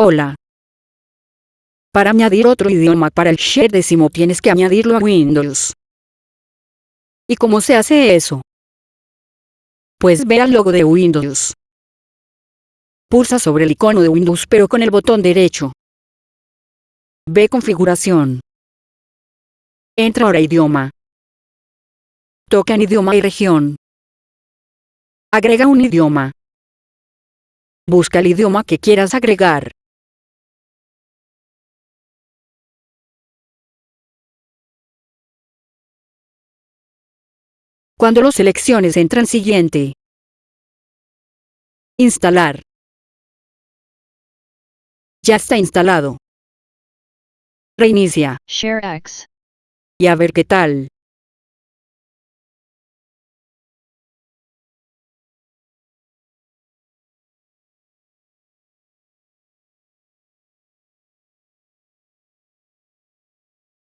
Hola. Para añadir otro idioma para el share décimo tienes que añadirlo a Windows. ¿Y cómo se hace eso? Pues ve al logo de Windows. Pulsa sobre el icono de Windows pero con el botón derecho. Ve configuración. Entra ahora idioma. Toca en idioma y región. Agrega un idioma. Busca el idioma que quieras agregar. Cuando lo selecciones entra en siguiente. Instalar. Ya está instalado. Reinicia. ShareX. Y a ver qué tal.